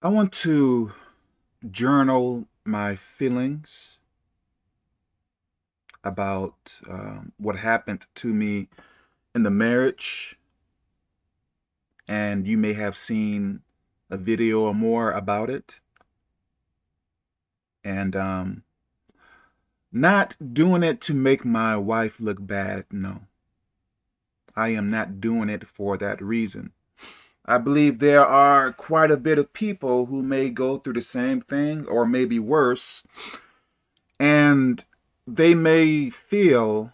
I want to journal my feelings about um, what happened to me in the marriage. And you may have seen a video or more about it. And um, not doing it to make my wife look bad, no. I am not doing it for that reason. I believe there are quite a bit of people who may go through the same thing or maybe worse, and they may feel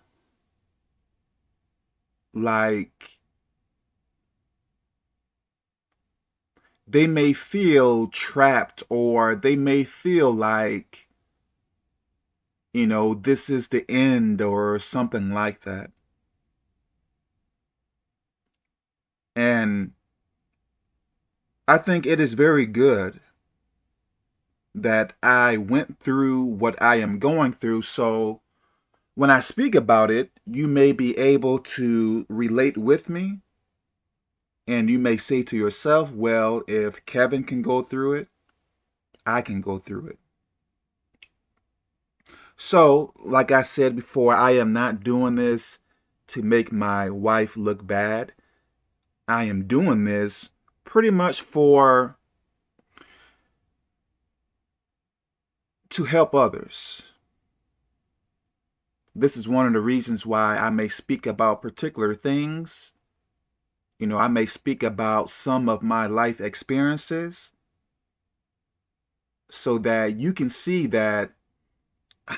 like they may feel trapped or they may feel like, you know, this is the end or something like that. And I think it is very good that I went through what I am going through. So when I speak about it, you may be able to relate with me. And you may say to yourself, well, if Kevin can go through it, I can go through it. So, like I said before, I am not doing this to make my wife look bad. I am doing this pretty much for to help others. This is one of the reasons why I may speak about particular things. You know, I may speak about some of my life experiences so that you can see that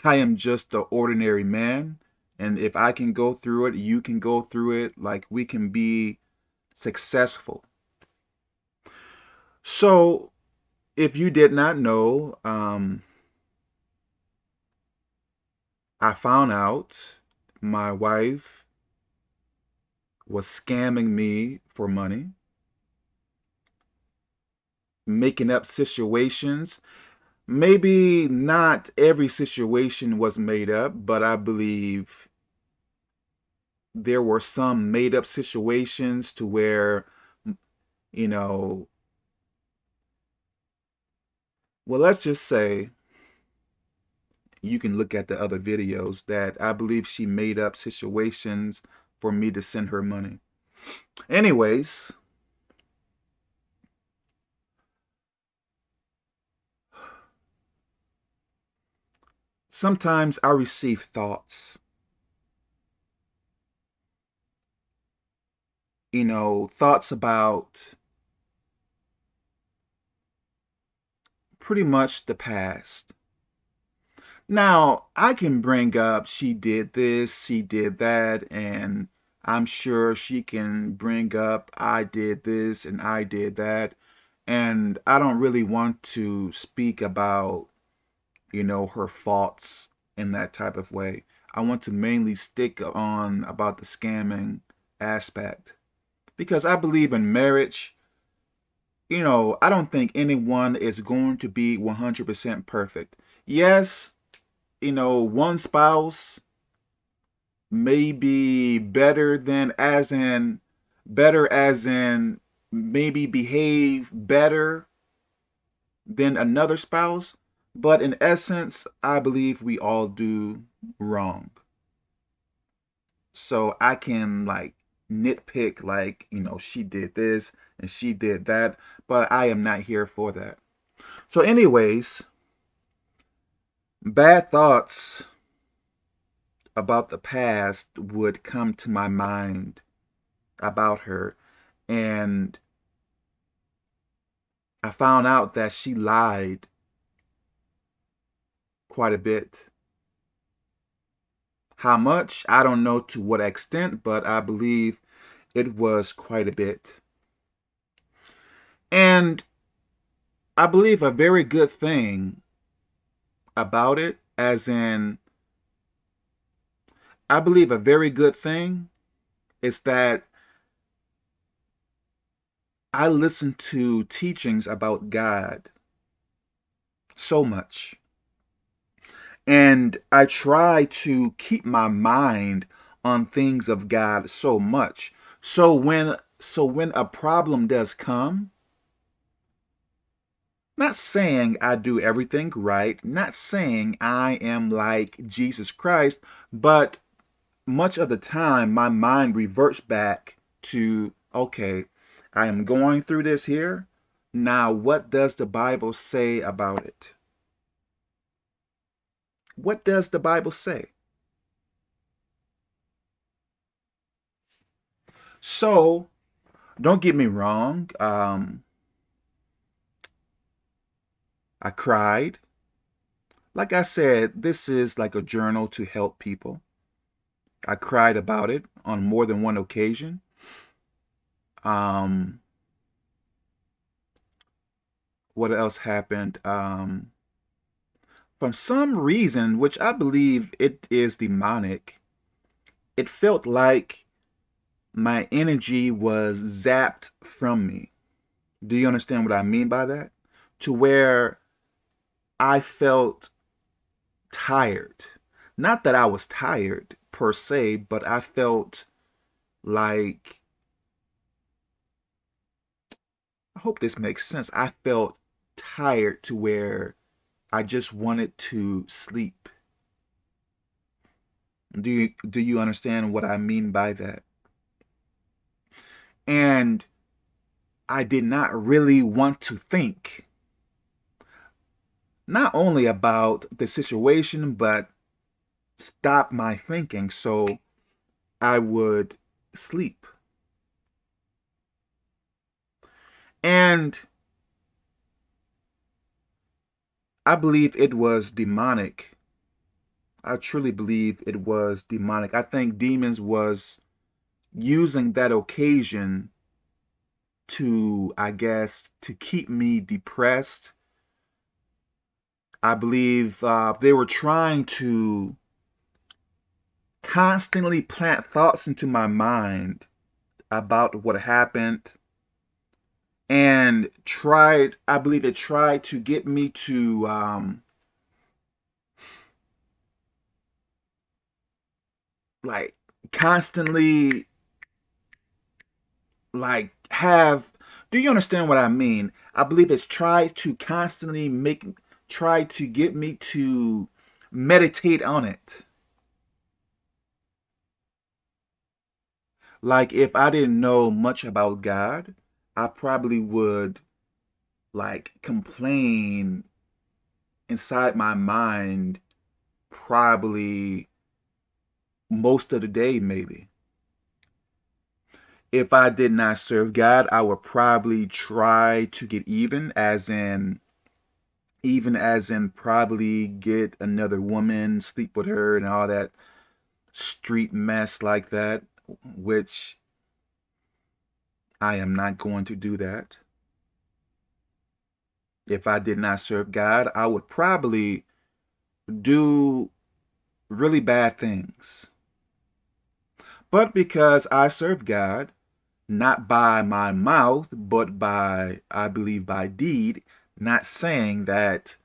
I am just an ordinary man. And if I can go through it, you can go through it. Like we can be successful. So, if you did not know, um, I found out my wife was scamming me for money, making up situations. Maybe not every situation was made up, but I believe there were some made up situations to where, you know, well, let's just say you can look at the other videos that I believe she made up situations for me to send her money. Anyways, sometimes I receive thoughts. You know, thoughts about pretty much the past. Now, I can bring up she did this, she did that, and I'm sure she can bring up I did this and I did that. And I don't really want to speak about, you know, her faults in that type of way. I want to mainly stick on about the scamming aspect. Because I believe in marriage, you know, I don't think anyone is going to be 100% perfect. Yes, you know, one spouse may be better than as in, better as in maybe behave better than another spouse. But in essence, I believe we all do wrong. So I can like nitpick like, you know, she did this and she did that, but I am not here for that. So anyways, bad thoughts about the past would come to my mind about her and I found out that she lied quite a bit how much? I don't know to what extent, but I believe it was quite a bit. And I believe a very good thing about it, as in, I believe a very good thing is that I listen to teachings about God so much. And I try to keep my mind on things of God so much. So when so when a problem does come, Not saying I do everything right, not saying I am like Jesus Christ, but much of the time my mind reverts back to, okay, I am going through this here. Now, what does the Bible say about it? What does the Bible say? So, don't get me wrong. Um, I cried. Like I said, this is like a journal to help people. I cried about it on more than one occasion. Um, what else happened? Um, from some reason, which I believe it is demonic, it felt like my energy was zapped from me. Do you understand what I mean by that? To where I felt tired. Not that I was tired per se, but I felt like, I hope this makes sense. I felt tired to where I just wanted to sleep. Do you, do you understand what I mean by that? And I did not really want to think not only about the situation, but stop my thinking so I would sleep. And I believe it was demonic. I truly believe it was demonic. I think demons was using that occasion to, I guess, to keep me depressed I believe uh, they were trying to constantly plant thoughts into my mind about what happened and tried, I believe it tried to get me to um, like constantly like have do you understand what I mean? I believe it's tried to constantly make tried to get me to meditate on it. Like if I didn't know much about God, I probably would like complain inside my mind probably most of the day maybe. If I did not serve God, I would probably try to get even as in even as in probably get another woman, sleep with her and all that street mess like that, which I am not going to do that. If I did not serve God, I would probably do really bad things. But because I serve God, not by my mouth, but by, I believe, by deed, not saying that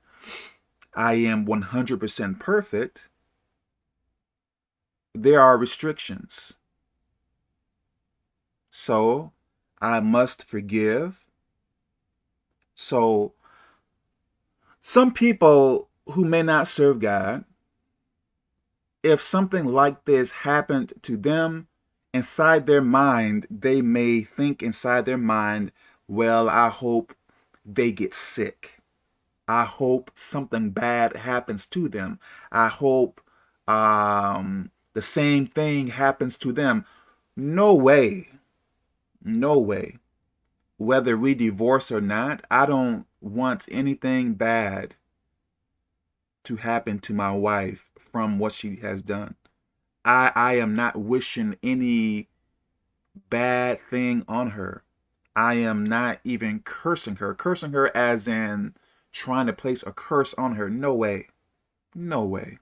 I am 100% perfect. There are restrictions. So I must forgive. So some people who may not serve God, if something like this happened to them, inside their mind, they may think inside their mind, well, I hope they get sick. I hope something bad happens to them. I hope um, the same thing happens to them. No way. No way. Whether we divorce or not, I don't want anything bad to happen to my wife from what she has done. I, I am not wishing any bad thing on her. I am not even cursing her. Cursing her as in trying to place a curse on her. No way. No way.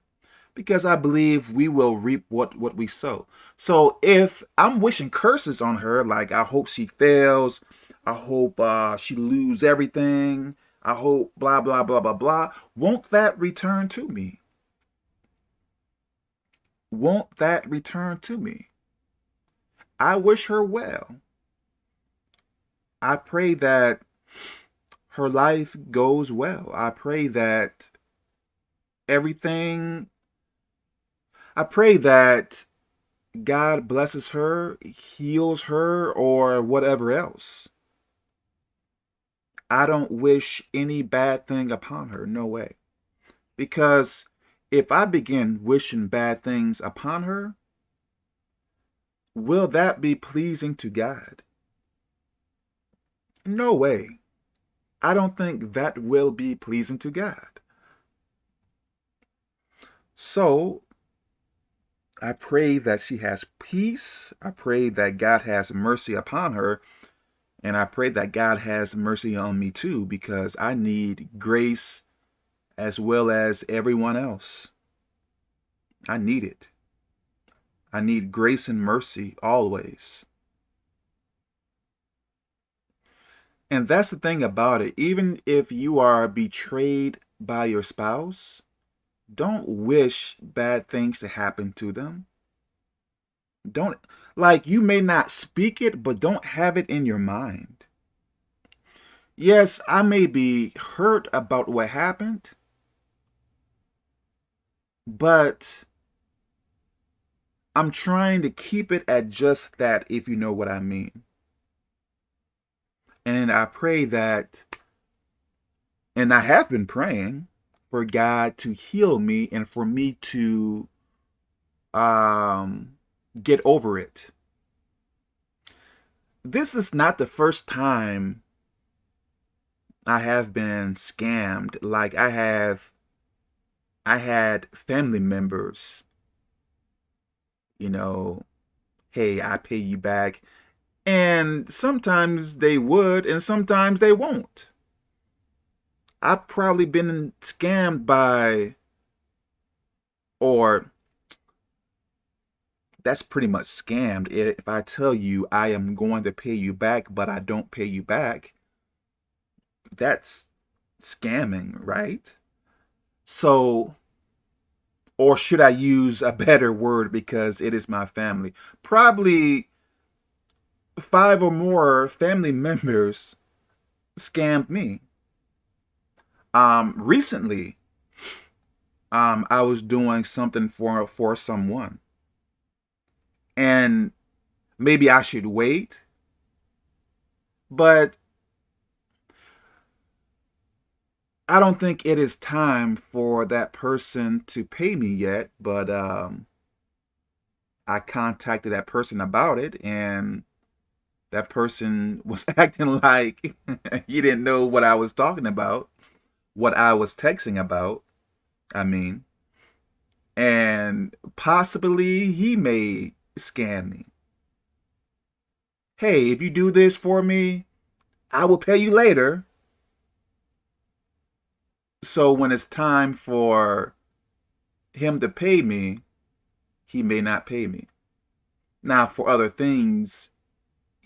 Because I believe we will reap what, what we sow. So if I'm wishing curses on her, like I hope she fails, I hope uh, she lose everything, I hope blah, blah, blah, blah, blah, won't that return to me? Won't that return to me? I wish her well. I pray that her life goes well. I pray that everything, I pray that God blesses her, heals her, or whatever else. I don't wish any bad thing upon her. No way. Because if I begin wishing bad things upon her, will that be pleasing to God? No way. I don't think that will be pleasing to God. So I pray that she has peace. I pray that God has mercy upon her. And I pray that God has mercy on me too, because I need grace as well as everyone else. I need it. I need grace and mercy always. And that's the thing about it. Even if you are betrayed by your spouse, don't wish bad things to happen to them. Don't, like, you may not speak it, but don't have it in your mind. Yes, I may be hurt about what happened, but I'm trying to keep it at just that, if you know what I mean. And I pray that, and I have been praying for God to heal me and for me to um, get over it. This is not the first time I have been scammed. Like I have, I had family members, you know, hey, I pay you back. And sometimes they would, and sometimes they won't. I've probably been scammed by, or that's pretty much scammed. If I tell you I am going to pay you back, but I don't pay you back, that's scamming, right? So, or should I use a better word because it is my family? Probably five or more family members scammed me. Um, recently, um, I was doing something for for someone, and maybe I should wait, but I don't think it is time for that person to pay me yet, but um, I contacted that person about it, and that person was acting like he didn't know what I was talking about, what I was texting about. I mean, and possibly he may scam me. Hey, if you do this for me, I will pay you later. So when it's time for him to pay me, he may not pay me. Now, for other things,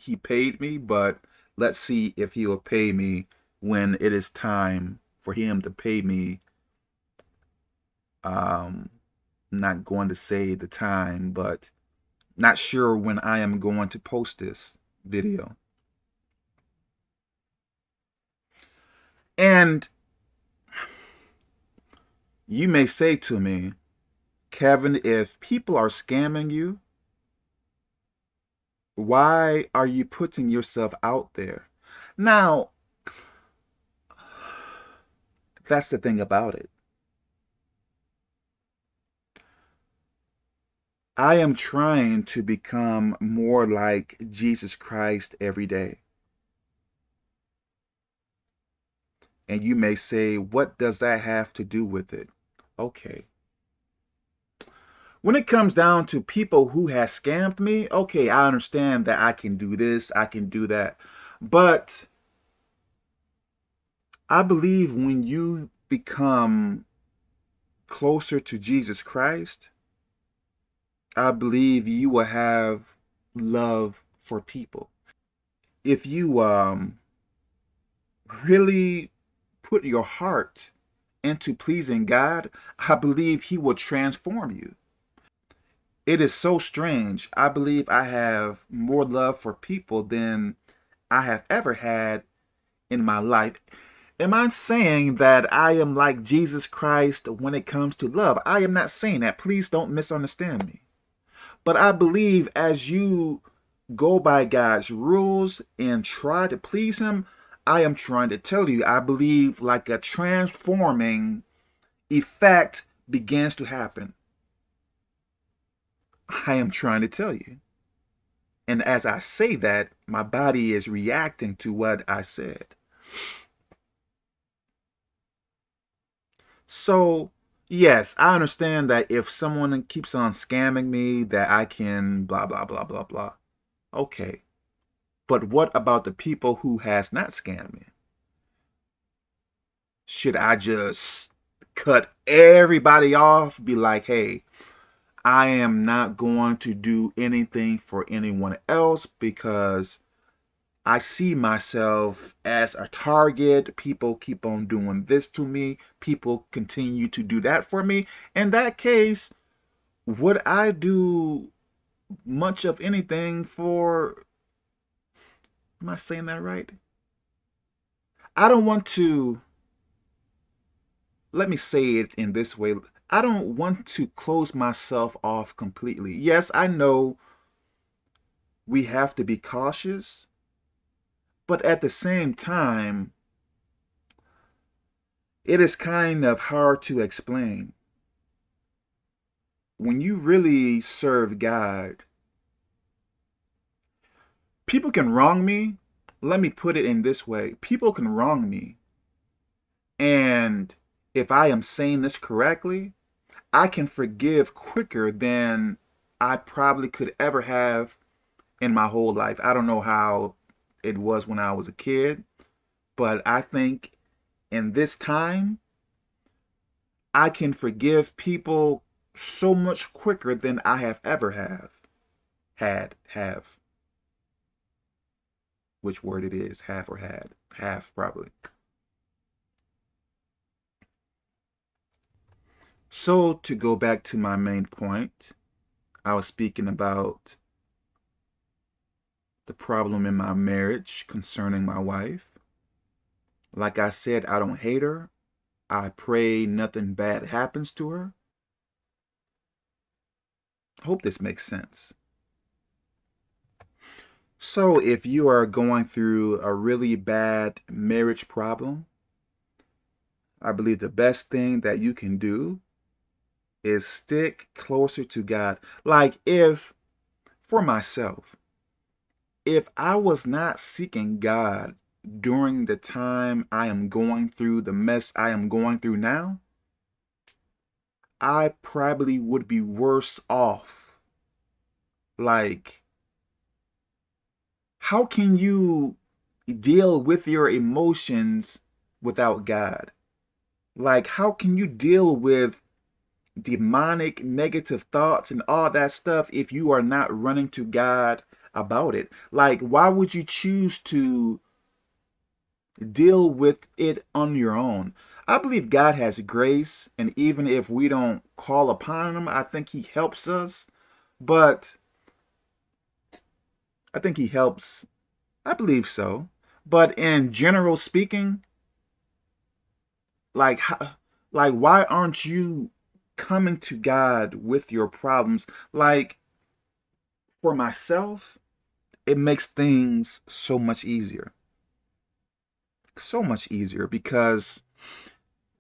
he paid me, but let's see if he'll pay me when it is time for him to pay me. Um, I'm not going to say the time, but not sure when I am going to post this video. And you may say to me, Kevin, if people are scamming you, why are you putting yourself out there? Now, that's the thing about it. I am trying to become more like Jesus Christ every day. And you may say, what does that have to do with it? Okay. When it comes down to people who has scammed me, okay, I understand that I can do this, I can do that. But I believe when you become closer to Jesus Christ, I believe you will have love for people. If you um, really put your heart into pleasing God, I believe he will transform you. It is so strange. I believe I have more love for people than I have ever had in my life. am I saying that I am like Jesus Christ when it comes to love? I am not saying that. Please don't misunderstand me. But I believe as you go by God's rules and try to please him, I am trying to tell you, I believe like a transforming effect begins to happen. I am trying to tell you. And as I say that, my body is reacting to what I said. So, yes, I understand that if someone keeps on scamming me, that I can blah, blah, blah, blah, blah. Okay. But what about the people who has not scammed me? Should I just cut everybody off? Be like, hey, I am not going to do anything for anyone else because I see myself as a target. People keep on doing this to me. People continue to do that for me. In that case, would I do much of anything for... Am I saying that right? I don't want to... Let me say it in this way. I don't want to close myself off completely. Yes, I know we have to be cautious, but at the same time, it is kind of hard to explain. When you really serve God, people can wrong me. Let me put it in this way. People can wrong me. And if I am saying this correctly, I can forgive quicker than I probably could ever have in my whole life. I don't know how it was when I was a kid, but I think in this time, I can forgive people so much quicker than I have ever have had have which word it is have or had have probably So to go back to my main point, I was speaking about the problem in my marriage concerning my wife. Like I said, I don't hate her. I pray nothing bad happens to her. Hope this makes sense. So if you are going through a really bad marriage problem, I believe the best thing that you can do is stick closer to God. Like if, for myself, if I was not seeking God during the time I am going through the mess I am going through now, I probably would be worse off. Like, how can you deal with your emotions without God? Like, how can you deal with demonic negative thoughts and all that stuff if you are not running to God about it. Like, why would you choose to deal with it on your own? I believe God has grace, and even if we don't call upon him, I think he helps us. But I think he helps. I believe so. But in general speaking, like, like why aren't you coming to God with your problems. Like, for myself, it makes things so much easier. So much easier because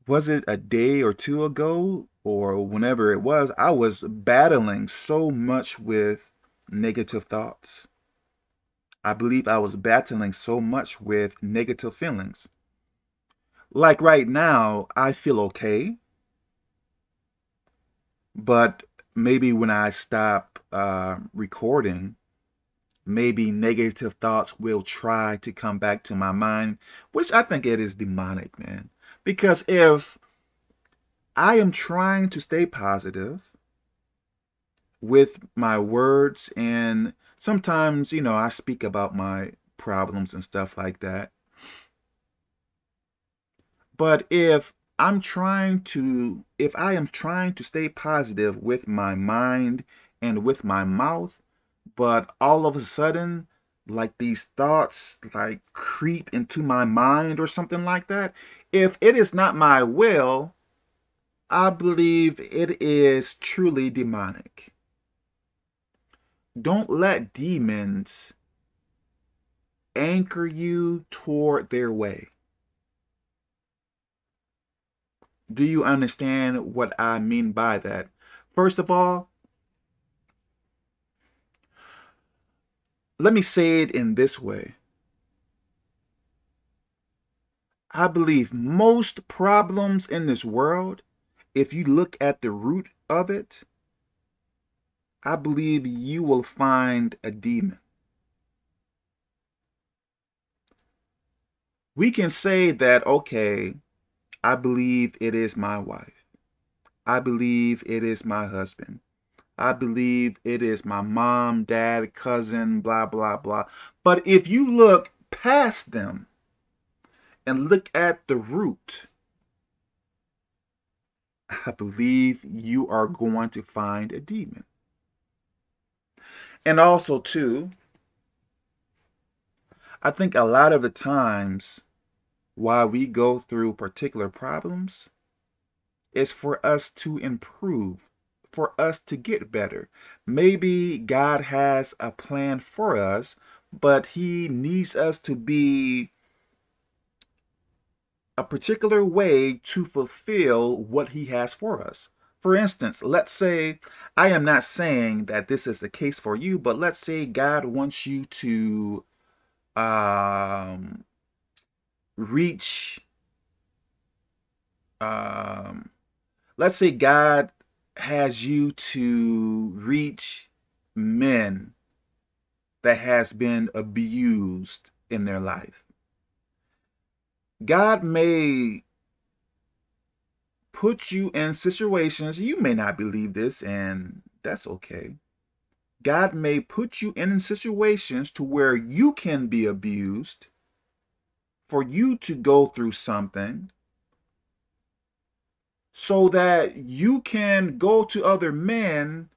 was it a day or two ago or whenever it was, I was battling so much with negative thoughts. I believe I was battling so much with negative feelings. Like right now, I feel okay. But maybe when I stop uh, recording, maybe negative thoughts will try to come back to my mind, which I think it is demonic, man. Because if I am trying to stay positive with my words and sometimes, you know, I speak about my problems and stuff like that. But if I'm trying to, if I am trying to stay positive with my mind and with my mouth, but all of a sudden like these thoughts like creep into my mind or something like that, if it is not my will, I believe it is truly demonic. Don't let demons anchor you toward their way. Do you understand what I mean by that? First of all, let me say it in this way. I believe most problems in this world, if you look at the root of it, I believe you will find a demon. We can say that, okay, I believe it is my wife. I believe it is my husband. I believe it is my mom, dad, cousin, blah, blah, blah. But if you look past them and look at the root, I believe you are going to find a demon. And also, too, I think a lot of the times why we go through particular problems is for us to improve, for us to get better. Maybe God has a plan for us, but he needs us to be a particular way to fulfill what he has for us. For instance, let's say, I am not saying that this is the case for you, but let's say God wants you to um, reach, um, let's say God has you to reach men that has been abused in their life. God may put you in situations, you may not believe this, and that's okay. God may put you in situations to where you can be abused for you to go through something so that you can go to other men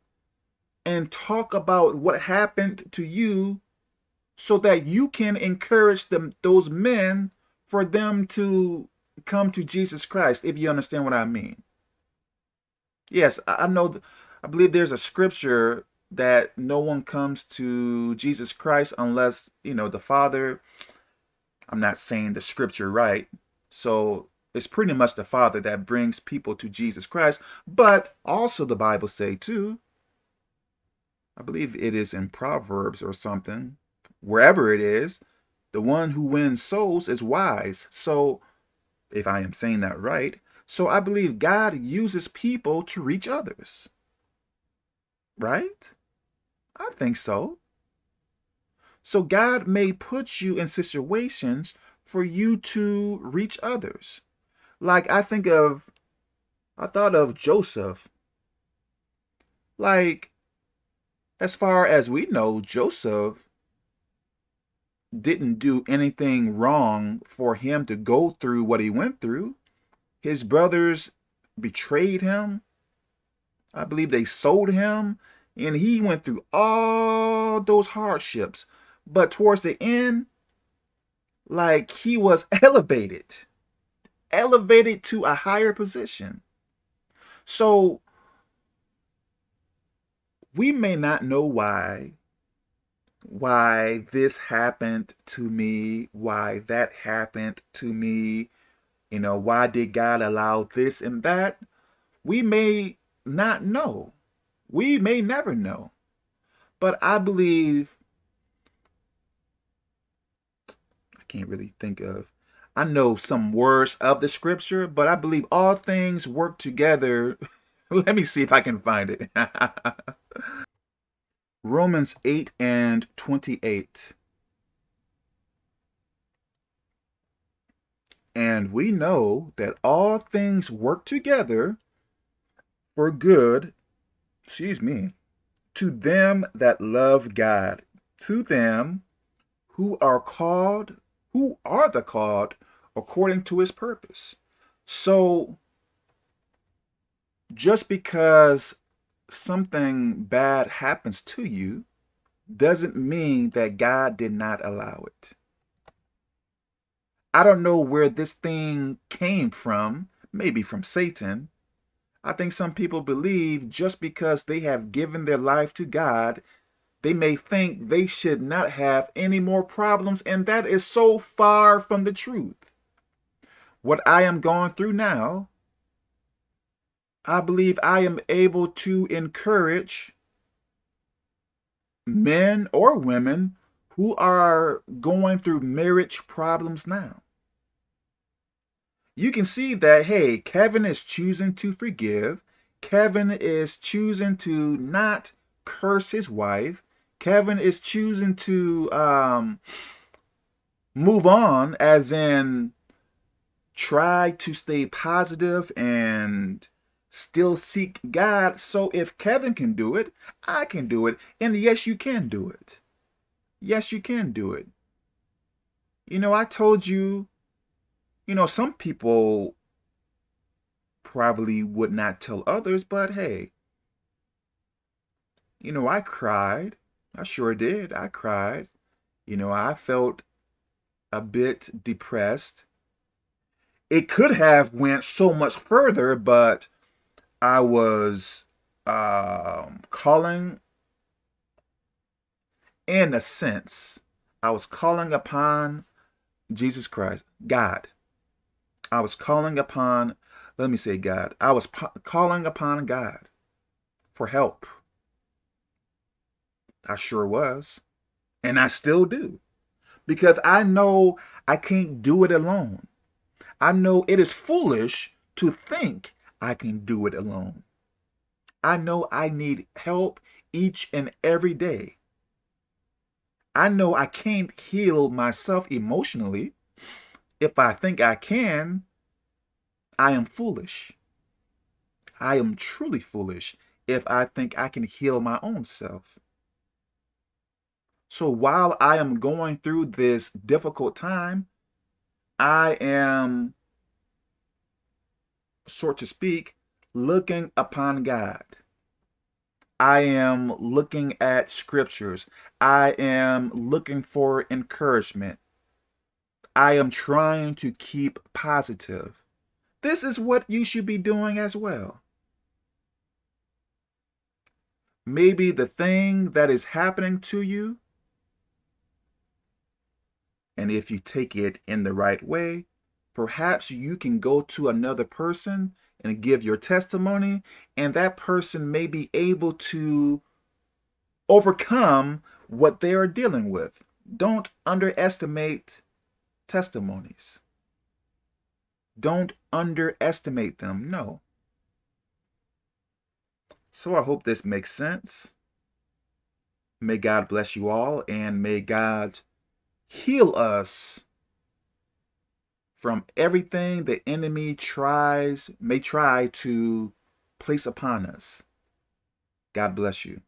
and talk about what happened to you so that you can encourage them those men for them to come to Jesus Christ, if you understand what I mean. Yes, I know, I believe there's a scripture that no one comes to Jesus Christ unless, you know, the Father, I'm not saying the scripture right. So it's pretty much the Father that brings people to Jesus Christ. But also the Bible say too, I believe it is in Proverbs or something, wherever it is, the one who wins souls is wise. So, if I am saying that right, so I believe God uses people to reach others. Right? I think so. So God may put you in situations for you to reach others. Like I think of, I thought of Joseph. Like, as far as we know, Joseph didn't do anything wrong for him to go through what he went through. His brothers betrayed him. I believe they sold him. And he went through all those hardships. But towards the end, like he was elevated. Elevated to a higher position. So we may not know why why this happened to me, why that happened to me, you know, why did God allow this and that? We may not know. We may never know. But I believe, I can't really think of, I know some words of the scripture, but I believe all things work together. Let me see if I can find it. Romans 8 and 28. And we know that all things work together for good, excuse me, to them that love God, to them who are called, who are the called according to his purpose. So just because something bad happens to you doesn't mean that God did not allow it. I don't know where this thing came from, maybe from Satan. I think some people believe just because they have given their life to God, they may think they should not have any more problems, and that is so far from the truth. What I am going through now, I believe I am able to encourage men or women who are going through marriage problems now. You can see that, hey, Kevin is choosing to forgive. Kevin is choosing to not curse his wife. Kevin is choosing to um, move on, as in try to stay positive and still seek God. So if Kevin can do it, I can do it. And yes, you can do it. Yes, you can do it. You know, I told you, you know, some people probably would not tell others, but hey, you know, I cried. I sure did. I cried. You know, I felt a bit depressed. It could have went so much further, but I was um, calling, in a sense, I was calling upon Jesus Christ, God. I was calling upon, let me say God. I was calling upon God for help. I sure was. And I still do. Because I know I can't do it alone. I know it is foolish to think I can do it alone. I know I need help each and every day. I know I can't heal myself emotionally. If I think I can, I am foolish. I am truly foolish if I think I can heal my own self. So while I am going through this difficult time, I am so to speak, looking upon God. I am looking at scriptures. I am looking for encouragement. I am trying to keep positive. This is what you should be doing as well. Maybe the thing that is happening to you, and if you take it in the right way, perhaps you can go to another person and give your testimony, and that person may be able to overcome what they are dealing with. Don't underestimate testimonies. Don't underestimate them. No. So I hope this makes sense. May God bless you all, and may God heal us from everything the enemy tries, may try to place upon us. God bless you.